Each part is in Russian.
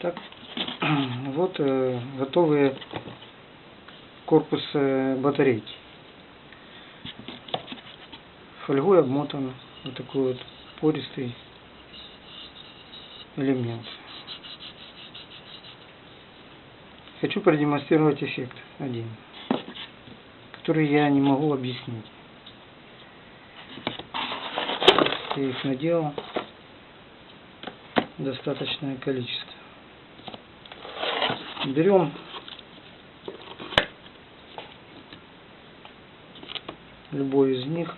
Так, вот э, готовые корпус э, батарейки. Фольгой обмотан вот такой вот пористый элемент. Хочу продемонстрировать эффект один, который я не могу объяснить. Я их наделал достаточное количество. Берем любой из них.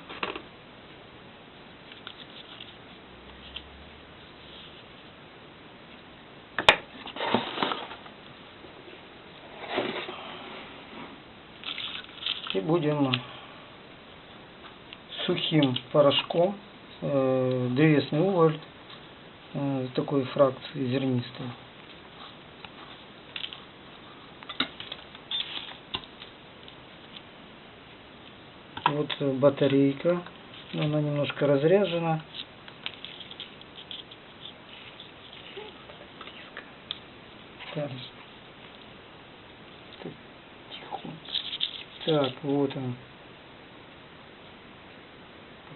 И будем сухим порошком э, древесный уголь э, такой фракции зернистой. Вот э, батарейка, она немножко разряжена. Так. Так, вот он.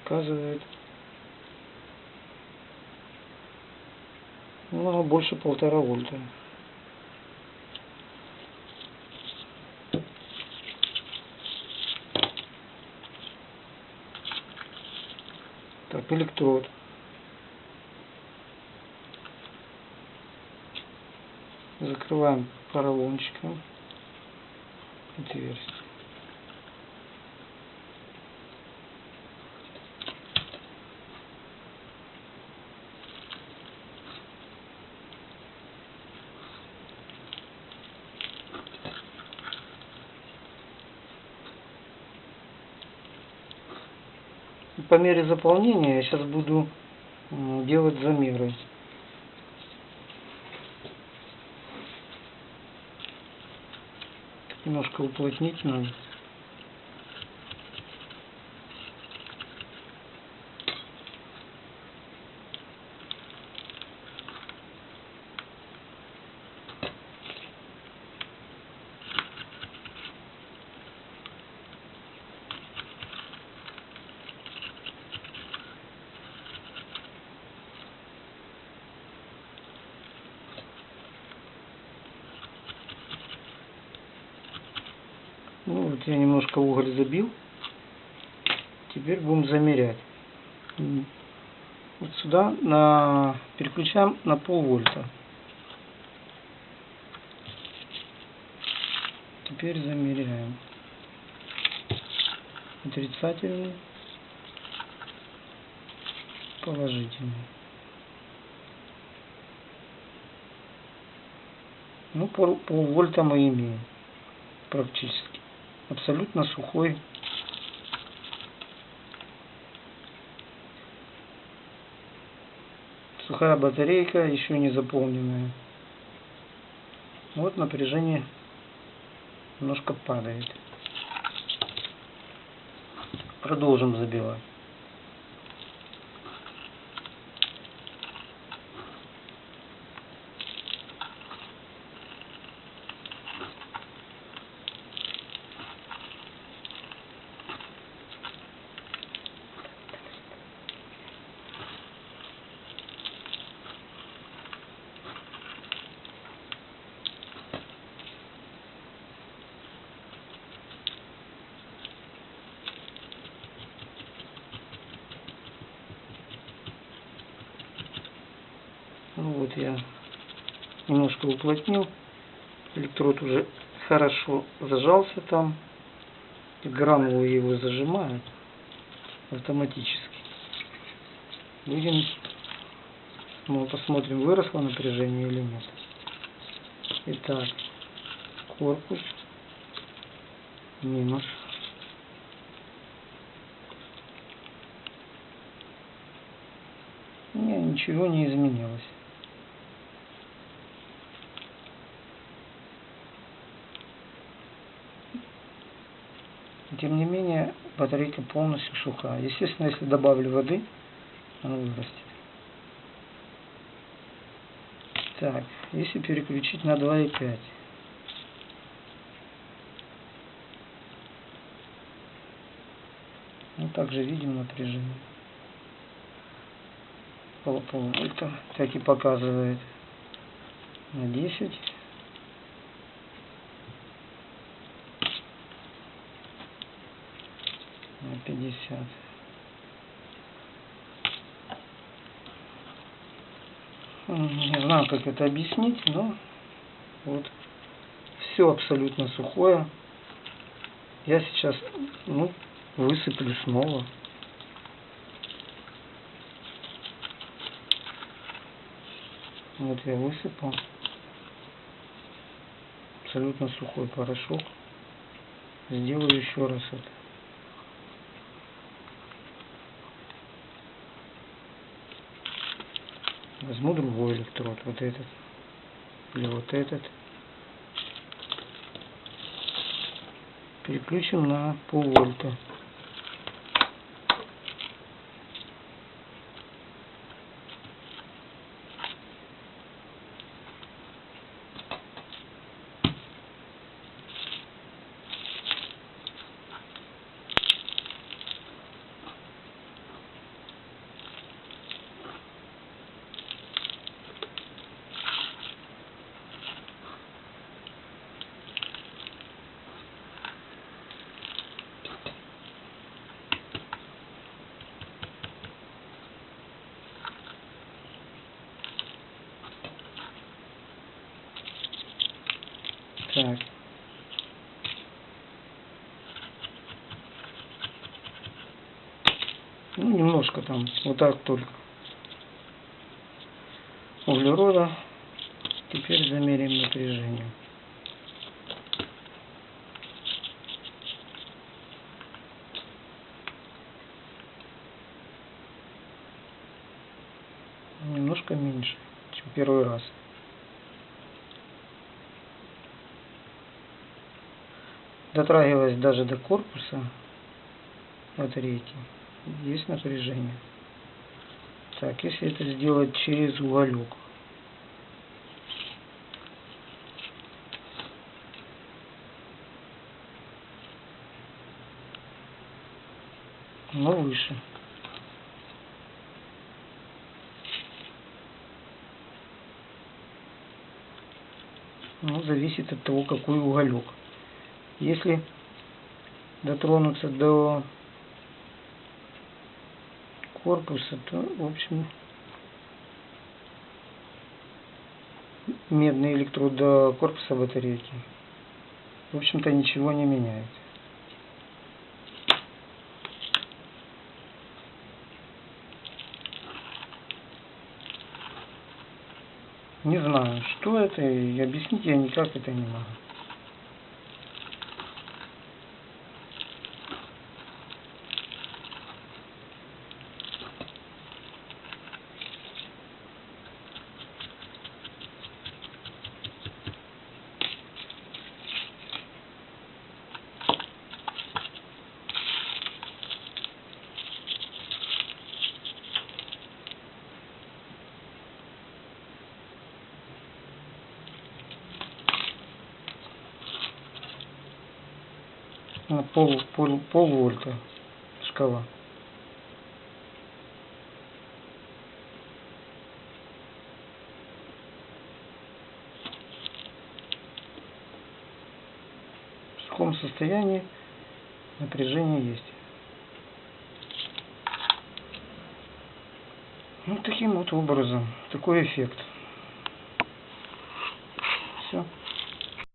Показывает. Ну, больше полтора вольта. Электрод. Закрываем поролончиком отверстие. И по мере заполнения я сейчас буду делать замеры. Немножко уплотнить надо. Ну вот я немножко уголь забил. Теперь будем замерять. Вот сюда на переключаем на полвольта. Теперь замеряем. Отрицательный. Положительный. Ну, пол, полвольта мы имеем практически. Абсолютно сухой сухая батарейка, еще не заполненная. Вот напряжение немножко падает. Продолжим забивать. Ну вот я немножко уплотнил. Электрод уже хорошо зажался там. И гранулы его зажимают автоматически. Будем, мы посмотрим, выросло напряжение или нет. Итак, корпус минус. Не, ничего не изменилось. Тем не менее, батарейка полностью сухая. Естественно, если добавлю воды, она вырастет. Так, если переключить на 2,5. Ну, также видим напряжение. Пол полвольта, так и показывает. На 10. 50. Не знаю, как это объяснить, но вот все абсолютно сухое. Я сейчас ну, высыплю снова. Вот я высыпал. Абсолютно сухой порошок. Сделаю еще раз это. Возьму другой электрод, вот этот. Или вот этот. Переключим на полвольта. Так. Ну, немножко там, вот так только. Углерода. Теперь замерим напряжение. Немножко меньше, чем первый раз. Дотрагиваясь даже до корпуса батарейки, есть напряжение. Так, если это сделать через уголек, но выше. Ну, зависит от того, какой уголек. Если дотронуться до корпуса, то, в общем, медный электрод до корпуса батарейки, в общем-то, ничего не меняет. Не знаю, что это, и объяснить я никак это не могу. Пол, пол, пол вольта шкала. В таком состоянии напряжение есть. Вот таким вот образом. Такой эффект.